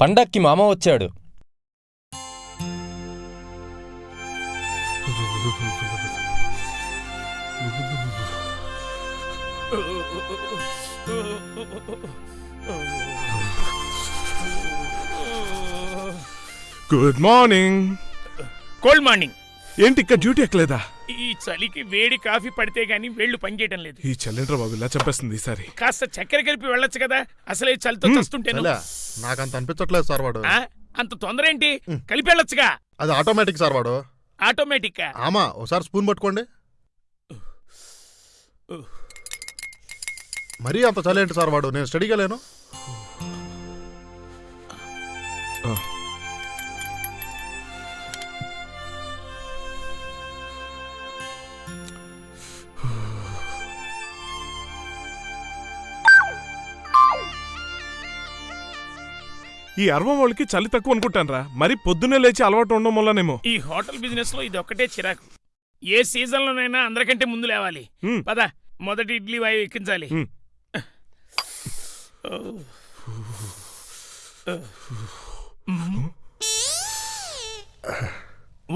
పండక్కి మామ వచ్చాడు. గుడ్ మార్నింగ్ కోల్డ్ మార్నింగ్ ఏంటి ఇక్కడ డ్యూటీ ఎక్కలేదా? ఈ చలికి వేడి కాఫీ పడితే గాని వేళ్ళు పనిచేయడం లేదు. ఈ చల్లేంట్రా బాబు ఇలా చెప్పేస్తుంది ఈసారి. కాస్త చక్కెర కలిపి వెళ్ళొచ్చు కదా అసలే చలితో చస్తుంటేను. చలే నాకంత అనిపించట్లేదు సార్ వాడు. ఆ? అంత తొందర ఏంటి? కలిపి వెళ్ళొచ్చుగా. అది ఆటోమేటిక్ సార్ వాడు. ఆటోమేటిక్ ఆమా ఒకసారి స్పూన్ పట్టుకోండి. మరీ అంత చలేంటి సార్ వాడు? నేను స్టడీగా లేను. ఈ అరవం వాళ్ళకి చలి తక్కువ అనుకుంటానరా. మరి పొద్దున్నే లేచి అలవాటు ఉండడం వల్లనేమో. ఈ హోటల్ బిజినెస్లో ఇది ఒక్కటే చిరాకు. ఏ సీజన్ లోనైనా అందరికంటే ముందు లేవాలి. పద మొదటి ఇడ్లీ వాయు ఎక్కించాలి.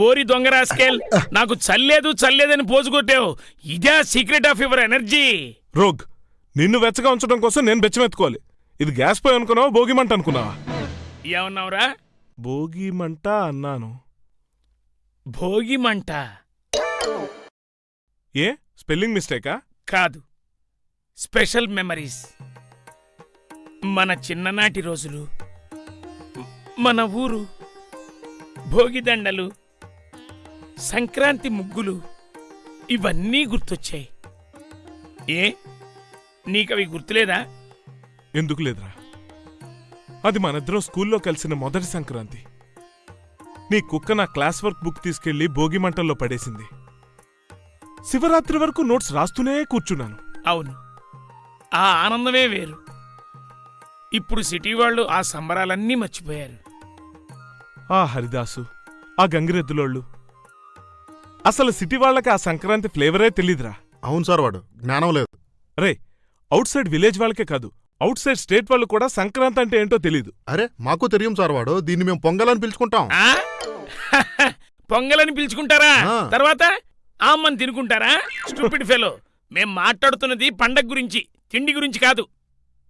ఓరి దొంగ రాస్కేల్ నాకు చల్లేదు చల్లేదని పోజు కొట్టావు. ఇదే సీక్రెట్ ఆఫ్ యువర్ ఎనర్జీ. రోగ్ నిన్ను వెచ్చగా ఉంచడం కోసం నేను బెచ్చమెత్తుకోవాలి. ఇది గ్యాస్ పోయి అనుకున్నావా భోగి మంట అనుకున్నావా? ఏమన్నావురా? భోగి మంట అన్నాను. భోగి మంట ఏ? స్పెల్లింగ్ మిస్టేకా? కాదు. Special memories. మన చిన్ననాటి రోజులు మన ఊరు భోగిదండలు సంక్రాంతి ముగ్గులు ఇవన్నీ గుర్తొచ్చాయి. ఏ? నీకవి గుర్తులేదా? ఎందుకు లేదురా? అది మనిద్దరం స్కూల్లో కలిసిన మొదటి సంక్రాంతి. నీ కుక్క నా క్లాస్ వర్క్ బుక్ తీసుకెళ్ళి భోగి మంటల్లో పడేసింది. శివరాత్రి వరకు నోట్స్ రాస్తూనే కూర్చున్నాను. అవును. ఆ ఆనందమే వేరు. ఇప్పుడు సిటీ వాళ్ళు ఆ సంబరాలన్నీ మర్చిపోయారు. ఆ హరిదాసు ఆ గంగిరెద్దులోళ్ళు. అసలు సిటీ వాళ్ళకి ఆ సంక్రాంతి ఫ్లేవరే తెలీదురా. అవును సార్ వాడు జ్ఞానం లేదు. రే అవుట్ సైడ్ విలేజ్ వాళ్ళకే కాదు అవుట్ సైడ్ స్టేట్ వాళ్ళు కూడా సంక్రాంతి అంటే ఏంటో తెలీదు. అరే మాకు తెలియం సార్ వాడు. దీన్ని మేము పొంగలని పిలుచుకుంటాం. ఆ? పొంగలని పిలుచుకుంటారా? ఆ. తర్వాత ఆమ్మని తినుకుంటారా? Stupid fellow. మేం మాట్లాడుతున్నది పండగ గురించి తిండి గురించి కాదు.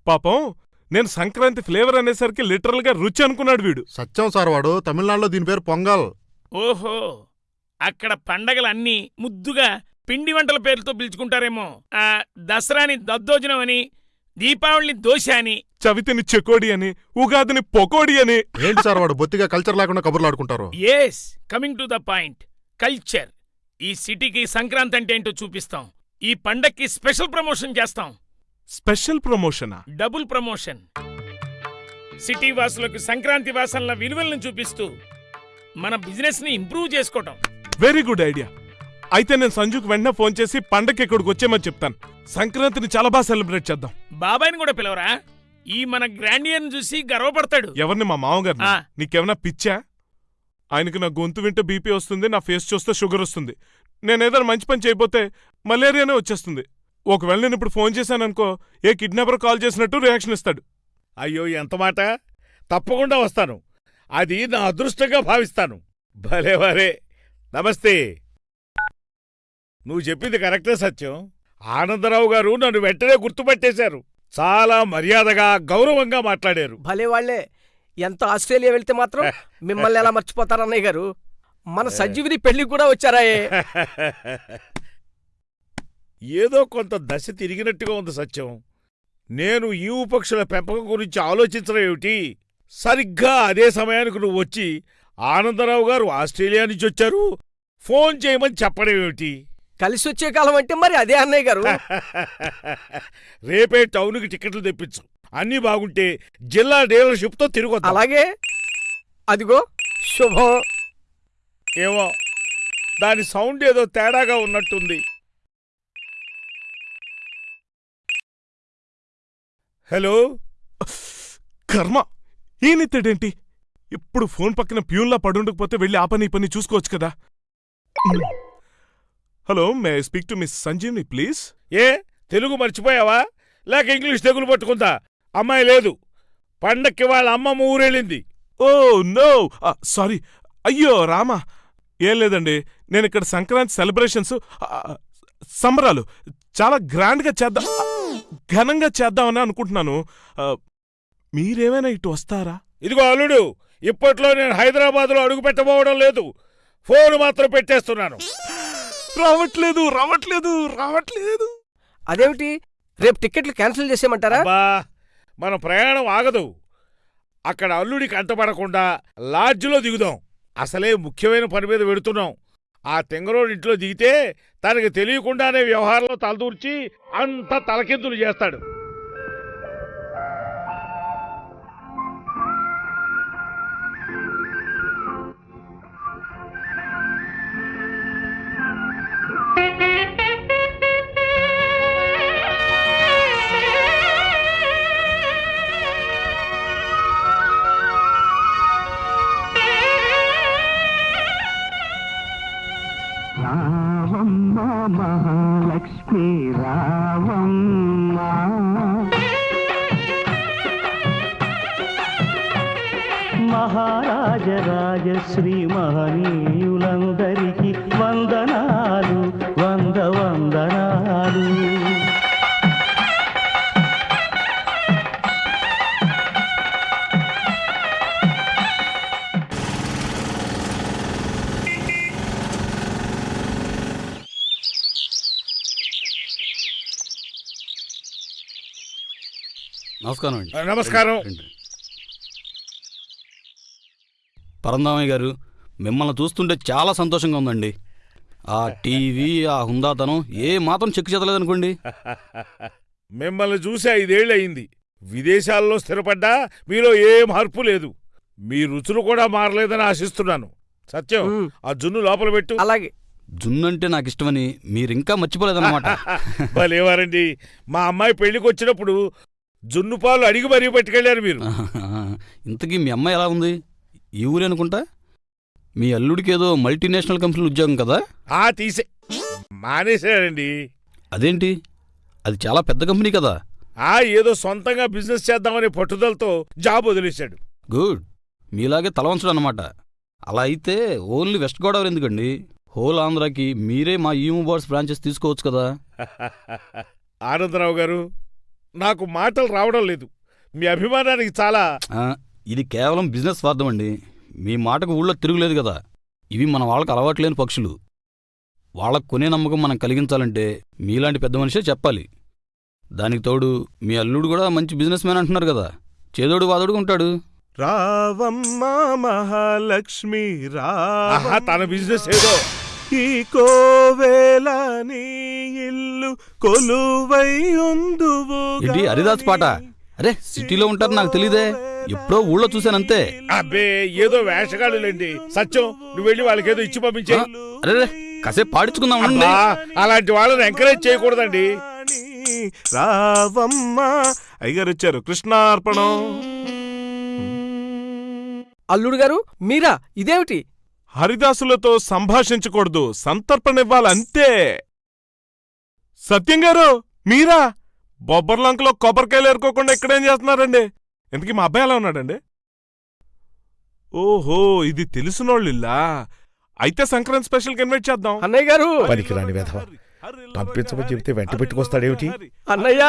పాపం నేను సంక్రాంతి ఫ్లేవర్ అనేసరికి లిటరల్గా రుచి అనుకున్నాడు వీడు. సత్యం సార్ వాడు. తమిళనాడులో దీని పేరు పొంగల్. ఓహో అక్కడ పండగలన్నీ ముద్దుగా పిండి వంటల పేర్లతో పిలుచుకుంటారేమో. ఆ దసరాని దద్దోజనం అని దీపావళిని దోశ అని చవితిని చెకోడి అని ఉగాదిని పొకోడి అని. ఏంటి సార్ వాడు బొత్తిగా కల్చర్ లేకుండా కబుర్లు ఆడుకుంటారు yes coming to the point culture ఈ సిటీకి సంక్రాంతి అంటే ఏంటో చూపిస్తాం. ఈ పండక్కి స్పెషల్ ప్రమోషన్ చేస్తాం. స్పెషల్ ప్రమోషనా డబుల్ ప్రమోషన్ సిటీ వాసులకు సంక్రాంతి వాసనల విలువలను చూపిస్తూ మన బిజినెస్ని ఇంప్రూవ్ చేసుకోవటం. వెరీ గుడ్ ఐడియా అయితే నేను సంజుకు వెంటనే ఫోన్ చేసి పండగకి ఇక్కడికి వచ్చేమని చెప్తాను. సంక్రాంతిని చాలా బాగా సెలబ్రేట్ చేద్దాం. బాబాయ్ని కూడా పిలవరా? ఈ మన గ్రాండియర్ని చూసి గర్వపడతాడు. ఎవరిని? మా మామగారిని. ఆ. నీకేమైనా పిచ్చా? ఆయనకి నా గొంతు వింటే బీపీ వస్తుంది నా ఫేస్ చూస్తే షుగర్ వస్తుంది. నేను ఏదైనా మంచి పని చేయకపోతే మలేరియానే వచ్చేస్తుంది. ఒకవేళ నేను ఇప్పుడు ఫోన్ చేశాననుకో ఏ కిడ్నాపర్ కాల్ చేసినట్టు రియాక్షన్ ఇస్తాడు. అయ్యో ఎంత మాట? తప్పకుండా వస్తాను. అది నా అదృష్టంగా భావిస్తాను. భలే భలే. నమస్తే. నువ్వు చెప్పింది కరెక్టే సత్యం. ఆనందరావు గారు నన్ను వెంటనే గుర్తుపట్టేశారు. చాలా మర్యాదగా గౌరవంగా మాట్లాడారు. భలే వాళ్ళే ఎంత ఆస్ట్రేలియా వెళ్తే మాత్రం మిమ్మల్ని ఎలా మర్చిపోతారు అన్నయ్య గారు? మన సంజీవిని పెళ్ళికి కూడా వచ్చారాయే. ఏదో కొంత దశ తిరిగినట్టుగా ఉంది సత్యం. నేను ఈవు పక్షుల పెంపకం గురించి ఆలోచించడం ఏమిటి? సరిగ్గా అదే సమయానికి నువ్వు వచ్చి ఆనందరావు గారు ఆస్ట్రేలియా నుంచి వచ్చారు. ఫోన్ చేయమని చెప్పడం ఏమిటి? కలిసి వచ్చే కాలం అంటే మరి అదే అన్నయ్య గారు. రేపే టౌన్కి టికెట్లు తెప్పించు. అన్నీ బాగుంటే జిల్లా డీలర్షిప్తో తిరిగొద్దాం. అలాగే. అదిగో శుభం. ఏమో దాని సౌండ్ ఏదో తేడాగా ఉన్నట్టుంది. హలో? కర్మ ఈయనెత్తడేంటి ఇప్పుడు ఫోన్ పక్కన ప్యూన్లా పడుండకపోతే వెళ్ళి ఆ పని ఈ పని చూసుకోవచ్చు కదా. Hello may speak to miss Sanjeevni please ఏ? తెలుగు మర్చిపోయావా? లేక ఇంగ్లీష్ తెగులు పట్టుకుందా? అమ్మాయి లేదు. పండక్కి వాళ్ళ అమ్మమ్మ ఊరెళ్ళింది. Oh no! సారీ. అయ్యో రామా. ఏం లేదండి నేను ఇక్కడ సంక్రాంతి సెలబ్రేషన్స్ సంబరాలు చాలా గ్రాండ్గా చేద్దాం ఘనంగా చేద్దామని అనుకుంటున్నాను. మీరేమైనా ఇటు వస్తారా? ఇదిగో అల్లుడు ఇప్పట్లో నేను హైదరాబాద్లో అడుగు పెట్టబోవడం లేదు. ఫోన్ మాత్రం పెట్టేస్తున్నాను. రావట్లేదు రావట్లేదు రావట్లేదు. అదేమిటి? రేపు టికెట్లు క్యాన్సిల్ చేసేయమంటారా? మన ప్రయాణం ఆగదు. అక్కడ అల్లుడికి అంటపడకుండా లాడ్జిలో దిగుదాం. అసలే ముఖ్యమైన పని మీద వెడుతున్నాం. ఆ తెంగరోడు ఇంట్లో దిగితే తనకి తెలియకుండానే వ్యవహారంలో తలదూర్చి అంత తలకిందులు చేస్తాడు. మహాలక్ష్మి రావమ్మ. మహారాజ మహారాజరాజశ్రీ మహనీయులందరికీ వందనాలు వంద వందనాలు. నమస్కారం అండి. నమస్కారం. పరందామయ్య గారు మిమ్మల్ని చూస్తుంటే చాలా సంతోషంగా ఉందండి. ఆ టీవీ ఆ హుందాతనం ఏ మాత్రం చెక్కు చెదలేదనుకోండి మిమ్మల్ని చూసి ఐదేళ్ళు అయింది విదేశాల్లో స్థిరపడ్డా మీలో ఏ మార్పు లేదు. మీ రుచులు కూడా మారలేదని ఆశిస్తున్నాను. సత్యం ఆ జున్ను లోపల పెట్టు. అలాగే. జున్నంటే నాకు ఇష్టమని మీరింకా మర్చిపోలేదన్నమాట. భలేవారండి. మా అమ్మాయి పెళ్ళికి వచ్చినప్పుడు జున్ను పాలు అడిగి మరీ పట్టుకెళ్ళారు మీరు. ఇంతకీ మీ అమ్మాయి ఎలా ఉంది? ఈ ఊరే అనుకుంటా? మీ అల్లుడికి ఏదో మల్టీనేషనల్ కంపెనీ ఉద్యోగం కదా? ఆ తీసే. మానేశారండి. అదేంటి? అది చాలా పెద్ద కంపెనీ కదా? ఆ ఏదో సొంతంగా బిజినెస్ చేద్దామనే పట్టుదలతో జాబ్ వదిలేశాడు. గుడ్. మీలాగే తలవంచడం అన్నమాట. అలా అయితే ఓన్లీ వెస్ట్ గోదావరి ఎందుకండి? హోల్ ఆంధ్రాకి మీరే మా ఈమూ బోర్డ్స్ బ్రాంచెస్ తీసుకోవచ్చు కదా? ఆనందరావు గారు నాకు మాటలు రావడం లేదు. మీ అభిమానానికి చాలా ఇది కేవలం బిజినెస్ స్వార్థం అండి మీ మాటకు ఊళ్ళో తిరుగులేదు కదా. ఇవి మన వాళ్ళకి అలవాట్లేని పక్షులు. వాళ్ళకు కొనే నమ్మకం మనం కలిగించాలంటే మీలాంటి పెద్ద మనిషే చెప్పాలి. దానికి తోడు మీ అల్లుడు కూడా మంచి బిజినెస్ మ్యాన్ అంటున్నారు కదా. చేదోడు వాదోడుగా ఉంటాడు. రావమ్మ మహాలక్ష్మి రా తన బిజినెస్ ఏదో. ఈ కోవేల నీ ఇల్లు కొలువై ఉందువు ఏంటి హరిదాస్ పాట? అరే సిటీలో ఉంటారు నాకు తెలీదే. ఎప్పుడో ఊళ్ళో చూశానంతే. అబ్బే ఏదో వేషగాళ్ళులేండి. సత్యం నువ్వు వెళ్ళి వాళ్ళకి ఏదో ఇచ్చి పంపించే. అరే రే, కాసేపు పాడించుకుందాం ఉండండి. అలాంటి వాళ్ళని ఎంకరేజ్ చేయకూడదండి. రావమ్మ అయ్యగారు వచ్చారు కృష్ణార్పణం. అల్లుడు గారు మీరా? ఇదేమిటి? హరిదాసులతో సంభాషించకూడదు. సంతర్పణివ్వాలంతే సత్యం గారు మీరా? బొబ్బర్లంకలో కొబ్బరికాయలు ఏరుకోకుండా ఇక్కడేం చేస్తున్నారండి? ఎందుకు మా అబ్బాయి ఎలా ఉన్నాడండి? ఓహో ఇది తెలిసినోళ్ళిల్లా? అయితే సంక్రాంతి స్పెషల్కి ఇన్వైట్ చేద్దాం. అన్నయ్య గారు! పనికిరాని వెధవ. పంపించమని చెబితే వెంట పెట్టుకొస్తాడేమిటి? అన్నయ్య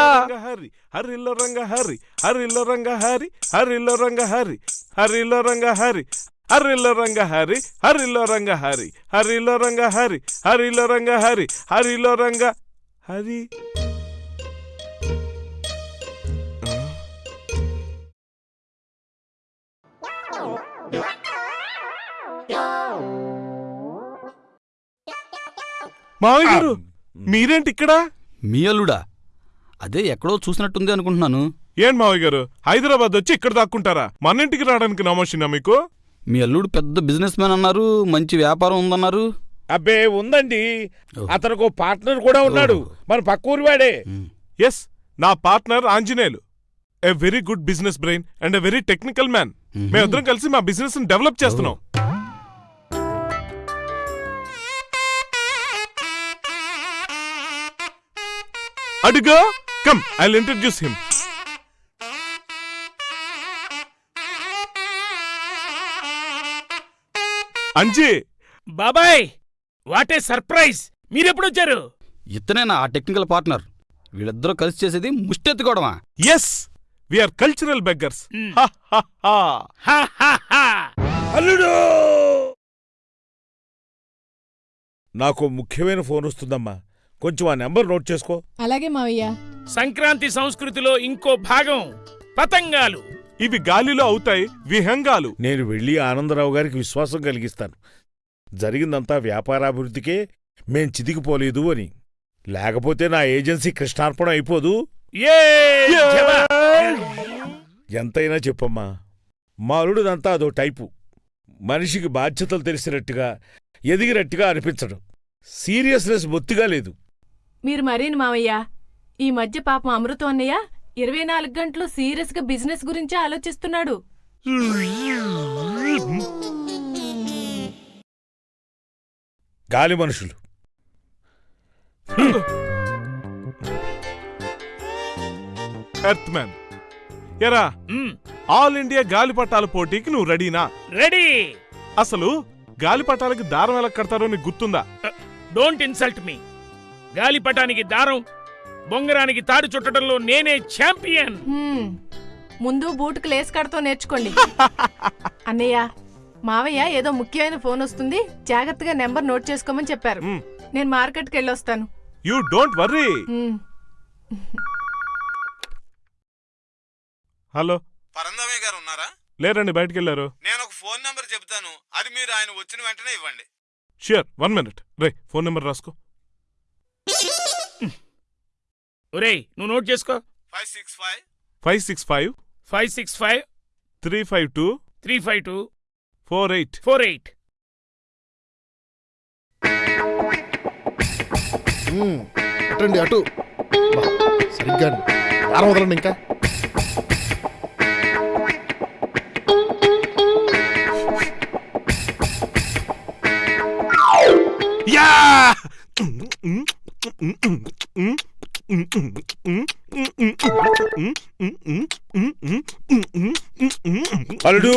హరి హరిలో రంగ హరి హరిలో రంగ హరి హరిలో రంగ హరి హరిలో రంగ హరి. హరిలో రంగ హరి హరిలో రంగ హరి హరిలో రంగ హరి హరిలో రంగ హరి హరిలో రంగ హరి? మావయ్య గారు మీరేంటి ఇక్కడ? మీ అల్లుడా. అదే ఎక్కడో చూసినట్టుంది అనుకుంటున్నాను. ఏం మావయ్య గారు హైదరాబాద్ వచ్చి ఇక్కడ దాక్కుంటారా? మన ఇంటికి రావడానికి నమోషినా మీకు? మీ అల్లుడు పెద్ద బిజినెస్ మ్యాన్ అన్నారు మంచి వ్యాపారం ఉందన్నారు. అబ్బే ఉందండి. అతనికి ఓ పార్ట్నర్ కూడా ఉన్నాడు. మన పక్క ఊరి వాడే. ఎస్ నా partner Anjaneyulu. A very good business brain and a very technical man hmm. మేమిద్దరం కలిసి మా బిజినెస్ డెవలప్ చేస్తున్నాం. అడుగో. Come I introduce him Anji! బాబాయ్ వాట్ ఏ సర్ప్రైజ్! మీరెప్పుడొచ్చారు? ఇతనే నా ఆ టెక్నికల్ పార్ట్నర్. వీళ్ళిద్దరూ కలిసి చేసేది ముష్టెత్తుకోవడమా. Yes are cultural beggars. హా హా హా హా అల్లుడు! నాకు ముఖ్యమైన ఫోన్ వస్తుందమ్మా. కొంచెం ఆ నెంబర్ నోట్ చేసుకో. అలాగే మావయ్య. సంక్రాంతి సంస్కృతిలో ఇంకో భాగం పతంగాలు. ఇవి గాలిలో అవుతాయి విహంగాలు. నేను వెళ్ళి ఆనందరావు గారికి విశ్వాసం కలిగిస్తాను. జరిగిందంతా వ్యాపారాభివృద్ధికే మేం చితికిపోలేదు అని. లేకపోతే నా ఏజెన్సీ కృష్ణార్పణ అయిపోదు. ఎంతైనా చెప్పమ్మా మా అల్లుడిదంతా అదో టైపు. మనిషికి బాధ్యతలు తెలిసినట్టుగా ఎదిగినట్టుగా అనిపించడం. సీరియస్నెస్ బొత్తిగా లేదు. మీరు మరేను మావయ్య? ఈ మధ్య పాపం అమృతం అన్నయ్య? ఇరవై నాలుగు గంటలు సీరియస్గా బిజినెస్ గురించి ఆలోచిస్తున్నాడు. గాలి మనుషులు. ఎరా ఆల్ ఇండియా గాలిపటాల పోటీకి నువ్వు రెడీనా? రెడీ. అసలు గాలిపటాలకి దారం ఎలా కడతారో నీకు గుర్తుందా? డోంట్ ఇన్సల్ట్ మీ గాలిపటానికి దారం బొంగరానికి తాడు చుట్టడంలో నేనే ఛాంపియన్ హ్మ్. ముందు బూటుకు లేస్ కడతో నేర్చుకోండి. అన్నయ్య మావయ్య ఏదో ముఖ్యమైన ఫోన్ వస్తుంది జాగ్రత్తగా నెంబర్ నోట్ చేసుకోమని చెప్పారు. నేను మార్కెట్కి వెళ్ళొస్తాను. You don't worry hmm. Hello. Parandhamayya గారు ఉన్నారా? లేరండి బయటికి వెళ్ళారు నేను ఒక ఫోన్ నెంబర్ చెప్తాను. అది మీరు ఆయన వచ్చిన వెంటనే ఇవ్వండి. షూర్ వన్ మినిట్ రే ఫోన్ నెంబర్ రాసుకో. ఒరేయ్ నువ్వు నోట్ చేసుకో. Five six five five six five five six five three five two three five two four eight four eight అటండి అటు. సరిగ్గా వారం వదలండి ఇంకా. యా! అల్లుడు.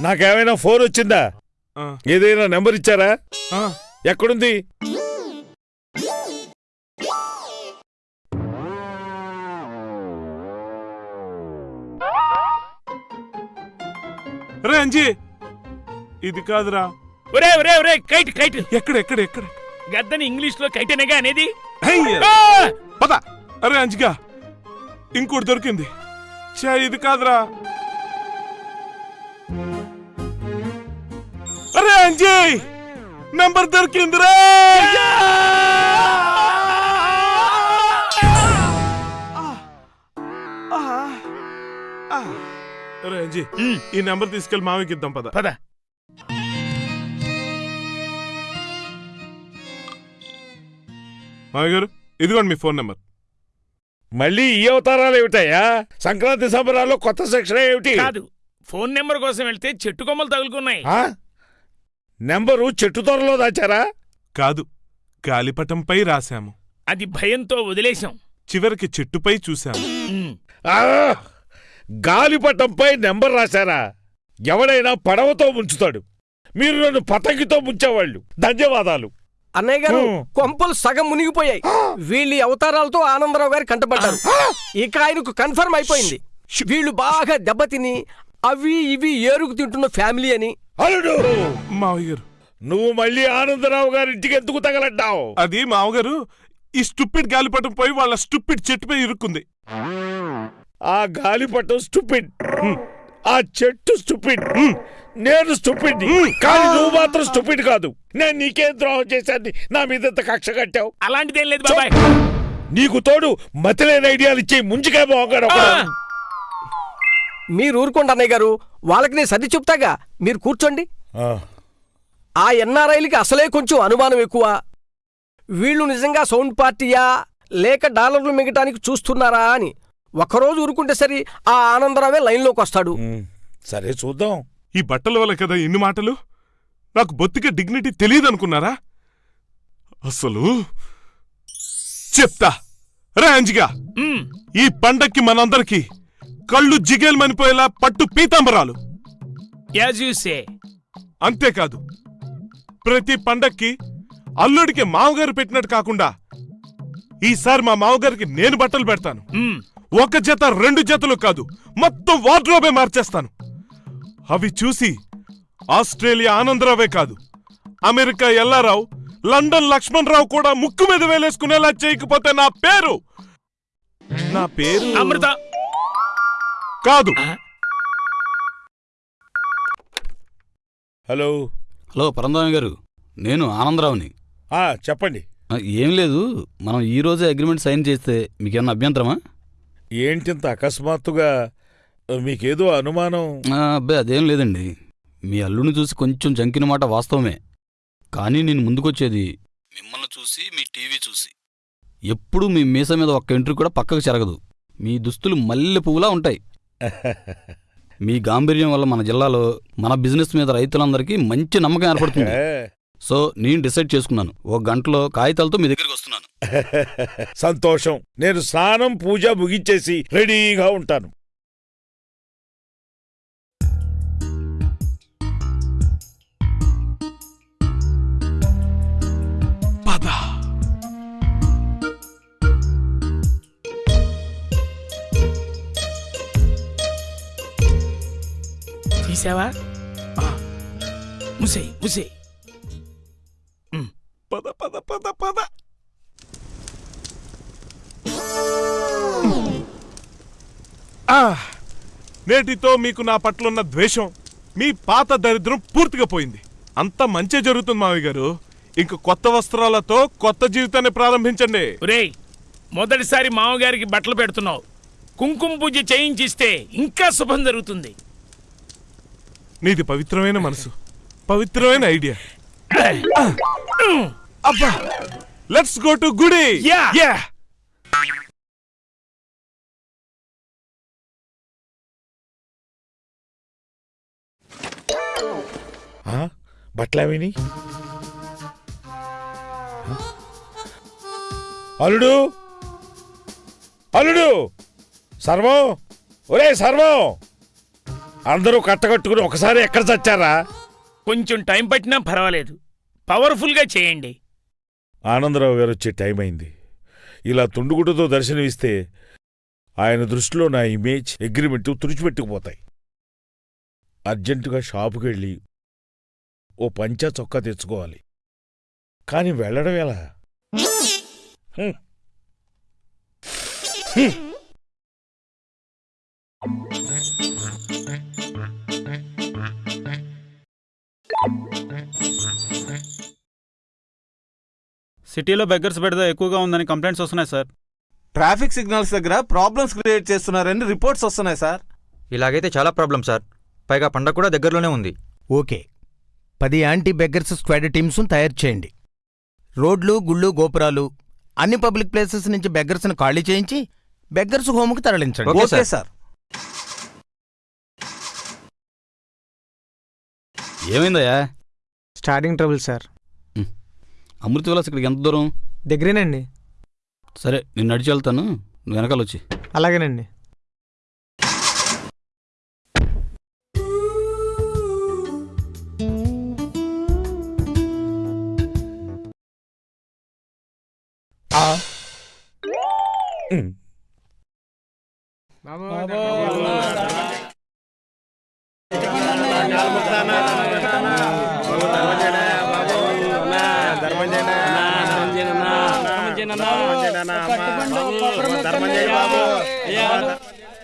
నాకేమైనా ఫోన్ వచ్చిందా? ఏదైనా నెంబర్ ఇచ్చారా? ఎక్కడుంది? రే అంజీ. ఇది కాదురా. ఒరే ఒరే ఒరే కైట్ కైట్. ఎక్కడ ఎక్కడ ఎక్కడ? గద్దని ఇంగ్లీష్లో కైటనేగా అనేది! పద. అరే అంజిగా ఇంకోటి దొరికింది. చా ఇది కాదురా. అరే అంజీ! నంబర్ దొరికిందిరా అరే అంజీ ఈ నెంబర్ తీసుకెళ్ళి మామయ్యకి ఇద్దాం పద. పద. మామయ్య గారు ఇదిగోండి మీ ఫోన్ నెంబర్. మళ్ళీ ఈ అవతారాలు ఏమిటయ్యా? సంక్రాంతి సంబరాల్లో కొత్త సెక్షన్ ఏమిటి? కాదు ఫోన్ నెంబర్ కోసం వెళ్తే చెట్టు కొమ్మలు తగులుకున్నాయి. ఆ? నెంబరు చెట్టు తొరలో దాచారా? కాదు గాలిపటంపై రాశాము. అది భయంతో వదిలేశాం. చివరికి చెట్టుపై చూశాము. ఆ! గాలిపటంపై నెంబర్ రాశారా? ఎవడైనా పడవతో ముంచుతాడు. మీరు నన్ను పతంగితో ముంచేవాళ్ళు. ధన్యవాదాలు. అన్నయ్య గారు. కొంపలు సగం మునిగిపోయాయి. వీళ్ళ అవతారాలతో ఆనందరావు గారు కంటపడ్డారు. ఇక ఆయనకు కన్ఫర్మ్ అయిపోయింది. వీళ్ళు బాగా దెబ్బతిని అవి ఇవి ఏరుకు తింటున్న ఫ్యామిలీ అని. అల్లుడు! మావయ్య గారు. నువ్వు మళ్ళీ ఆనందరావు గారి ఇంటికి ఎందుకు తగలడ్డావు? అది మావగారు ఈ స్టూపిడ్ గాలిపటం పోయి వాళ్ళ స్టూపిడ్ చెట్టుపై ఇరుక్కుంది. ఆ గాలిపటం స్టూపిడ్. ఆ చెట్టు స్టూపిడ్. నేను స్టూపిడ్ కానీ నువ్వు మాత్రం స్టూపిడ్ కాదు. నేను నీకేం ద్రోహం చేశాను నా మీద ఇంత కక్ష కట్టావు? అలాంటిదేం లేదు బాబాయ్. నీకు తోడు మతిలేని ఐడియాలు ఇచ్చి ముంచుకే ఆ, మీరు ఊరుకోండి అన్నయ్య గారు. వాళ్ళకి నేను సర్ది చెప్తాగా. మీరు కూర్చోండి. ఆ. ఎన్ఆర్ఐలకి అసలే కొంచెం అనుమానం ఎక్కువ. వీళ్ళు నిజంగా సౌండ్ పార్టీయా? లేక డాలర్లు మిగటానికి చూస్తున్నారా అని. ఒక్కరోజు ఊరుకుంటే సరి ఆ ఆనందరావే లైన్లోకి వస్తాడు. సరే చూద్దాం. ఈ బట్టల వల్ల కదా ఇన్ని మాటలు? నాకు బొత్తిగా డిగ్నిటీ తెలియదు అనుకున్నారా అసలు చెప్తా రే అంజిగా. మ్, ఈ పండక్కి మనందరికి కళ్ళు జిగేల్మనిపోయేలా పట్టు పీతాంబరాలు. అంతేకాదు ప్రతి పండక్కి అల్లుడికి మామగారు పెట్టినట్టు కాకుండా ఈసారి మా మామగారికి నేను బట్టలు పెడతాను. ఒక జత రెండు జతలు కాదు మొత్తం వార్డ్రోబే మార్చేస్తాను. అవి చూసి ఆస్ట్రేలియా ఆనందరావే కాదు అమెరికా ఎల్లారావు లండన్ లక్ష్మణ్ రావు కూడా ముక్కు మీద వేలేసుకునేలా చేయకపోతే నా పేరు? నా పేరు అమృత. కాదు. హలో. హలో పరందామి గారు. నేను ఆనందరావుని. ఆ, చెప్పండి. ఏం లేదు మనం ఈ రోజే అగ్రిమెంట్ సైన్ చేస్తే మీకేమన్నా అభ్యంతరమా? ఏంటింత అకస్మాత్తుగా మీకేదో అనుమానం. అబ్బాయి అదేం లేదండి. మీ అల్లుడిని చూసి కొంచెం జంకిన మాట వాస్తవమే. కానీ నేను ముందుకొచ్చేది మిమ్మల్ని చూసి మీ టీవీ చూసి. ఎప్పుడూ మీ మీస మీద ఒక్క ఎంట్రీ కూడా పక్కకు చెరగదు మీ దుస్తులు మల్లె పువ్వులా ఉంటాయి. మీ గాంభీర్యం వల్ల మన జిల్లాలో మన బిజినెస్ మీద రైతులందరికీ మంచి నమ్మకం ఏర్పడుతుంది. సో నేను డిసైడ్ చేసుకున్నాను. ఒక గంటలో కాగితాలతో మీ దగ్గరికి వస్తున్నాను. సంతోషం. నేను స్నానం పూజ ముగించేసి రెడీగా ఉంటాను. తీసావా ముసే ముసే పద పద పద పద ఆ, నేటితో మీకు నా పట్లున్న ద్వేషం మీ పాత దరిద్రం పూర్తిగా పోయింది. అంత మంచి జరుగుతుంది మావి గారు. ఇంక కొత్త వస్త్రాలతో కొత్త జీవితాన్ని ప్రారంభించండి. ఒరేయ్ మొదటిసారి మామగారికి బట్టలు పెడుతున్నావు. కుంకుమ పూజ చేయించిస్తే ఇంకా శుభం జరుగుతుంది. నీది పవిత్రమైన మనసు. పవిత్రమైన ఐడియా. అబ్బా లెట్స్ గో టు గుడి. యా ఆ, బట్టలవిని అల్లుడు? అల్లుడు? సర్వం ఒరే సర్వం అందరూ కట్టకట్టుకుని ఒకసారి ఎక్కడ చచ్చారా? కొంచెం టైం పట్టినా పర్వాలేదు. పవర్ఫుల్గా చేయండి. ఆనందరావు గారు వచ్చే టైం అయింది. ఇలా తుండుగుడ్డతో దర్శనమిస్తే ఆయన దృష్టిలో నా ఇమేజ్ అగ్రిమెంట్ తుడిచిపెట్టుకుపోతాయి. అర్జెంటుగా షాపుకి వెళ్ళి ఓ పంచా చొక్కా తెచ్చుకోవాలి. కాని వెళ్ళడం ఎలా? హ్మ్. సిటీలో బెగ్గర్స్ బెడద ఎక్కువగా ఉందని కంప్లైంట్స్ వస్తున్నాయి సార్. ట్రాఫిక్ సిగ్నల్స్ దగ్గర ప్రాబ్లమ్స్ క్రియేట్ చేస్తున్నారని రిపోర్ట్స్ వస్తున్నాయి సార్. ఇలాగైతే చాలా ప్రాబ్లం సార్. పైగా పండగ కూడా దగ్గరలోనే ఉంది. ఓకే. పది యాంటీ బెగ్గర్స్ స్క్వాడ్ టీమ్స్ తయారు చేయండి. రోడ్లు గుళ్ళు గోపురాలు అన్ని పబ్లిక్ ప్లేసెస్ నుంచి బెగ్గర్స్ని ఖాళీ చేయించి బెగ్గర్స్ హోమ్కి తరలించండి. ఓకే. సార్. ఏమైందయ్యా? Starting trouble sir. Amrita Vilas ఇక్కడికి ఎంత దూరం? దగ్గరేనండి. సరే నేను నడిచి వెళ్తాను. నువ్వు వెనకాల వచ్చి అలాగేనండి. హ్మ్.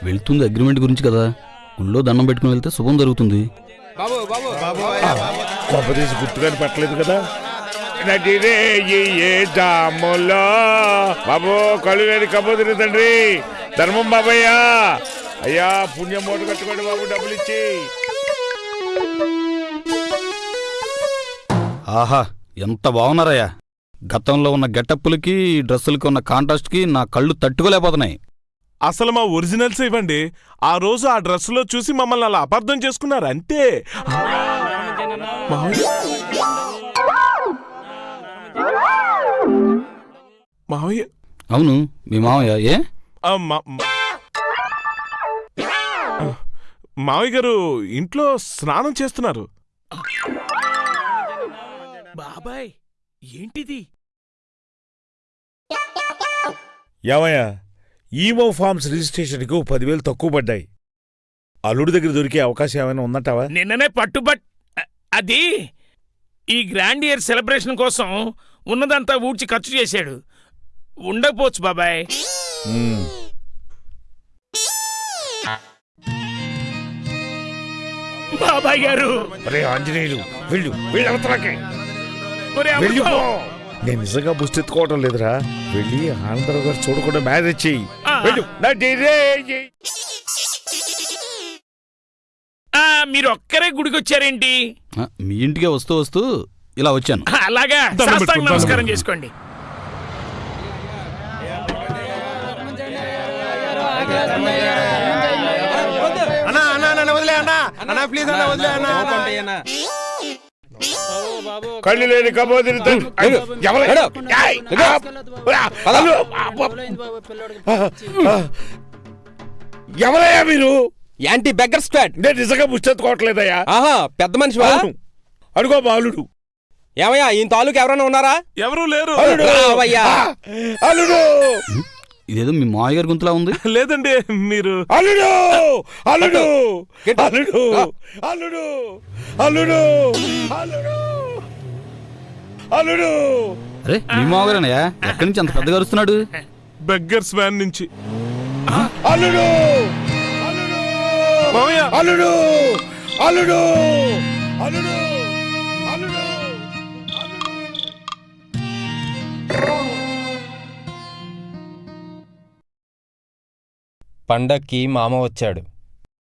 వెళ్తుంది అగ్రిమెంట్ గురించి కదా. గుళ్ళో దండం పెట్టుకుని వెళ్తే శుభం జరుగుతుంది. కొంపదీసి గుర్తుగాని పట్టలేదు కదా. నడిరే ఈ ఏ జాములో. బాబు కళ్ళు లేని కబోదిరి తండ్రి. ధర్మం బాబయ్య. అయ్యా పుణ్యం మూట కట్టుకోండి బాబు డబ్బులు ఇచ్చి. ఆహా ఎంత బాగున్నారయ్యా. గతంలో ఉన్న గెటప్పులకి డ్రెస్సులకి ఉన్న కాంట్రాస్ట్కి నా కళ్ళు తట్టుకోలేకపోతున్నాయి. అసలు మా ఒరిజినల్స్ ఇవ్వండి. ఆ రోజు ఆ డ్రెస్లో చూసి మమ్మల్ని అలా అపార్థం చేసుకున్నారు అంతే. మావయ్య. మావయ్య అవును మీ మామయ్య ఏ మావయ్య గారు ఇంట్లో స్నానం చేస్తున్నారు. బాబాయ్ ఏంటిది? ఏమయ్యా ఈమో ఫార్మ్స్ రిజిస్ట్రేషన్కి పదివేలు తక్కువ పడ్డాయి. అల్లుడి దగ్గర దొరికే అవకాశం ఏమైనా ఉందంటావా? నిన్ననే పట్టుబట్ అది ఈ గ్రాండ్ ఇయర్ సెలబ్రేషన్ కోసం ఉన్నదంతా ఊడ్చి ఖర్చు చేశాడు. ఉండకపోవచ్చు బాబాయ్. బాబాయ్ గారు. ఒరే ఆంజనేయులు వెళ్ళు వెళ్ళు అవతలకి. ఒరే అమ్మో! వెళ్ళిపో. నేను నిజంగా ముస్తెత్తుకోవటం లేదురా. వెళ్ళి ఆనందరావు గారు చూడకుండా మ్యారేజ్ చెయ్యి ఆ. వెళ్ళు. ఆ, మీరు ఒక్కరే గుడికి వచ్చారేంటి ఆ, మీ ఇంటికే వస్తూ వస్తూ ఇలా వచ్చాను. ఆ, అలాగా. దండం సాష్టాంగ పెట్టుకో, దండం నమస్కారం పెట్టుకో. చేసుకోండి. అన్నా అన్నా అన్న వదిలే అన్నా. అన్నా ప్లీజ్ అన్నా వదిలే అన్నా. కళ్ళు లేని కబోదిని. ఎవరయ్యా మీరు? Anti beggar squad. నేను నిజంగా ముష్టెత్తుకోవట్లేదయ్యా ఆహా పెద్ద అవును. అడుగో బాలుడు. ఏమయ్యా ఈ తాలూకు ఎవరైనా ఉన్నారా? ఎవరూ లేరు. అల్లుడు. ఇదేదో మీ మామయ్య గారి గుంతులా ఉంది? లేదండి మీరు అల్లుడు! అల్లుడు! అల్లుడు! అల్లుడు! అల్లుడు! అల్లుడు! అల్లుడు! అరే మీ మామగారేనయ్యా ఎక్కడి నుంచి అంత పెద్దగా అరుస్తున్నాడు? బెగ్గర్స్ వ్యాన్ నుంచి. అల్లుడు! అల్లుడు! అల్లుడు! అల్లుడు! పండక్కి మామ వచ్చాడు.